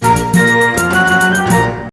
Bye.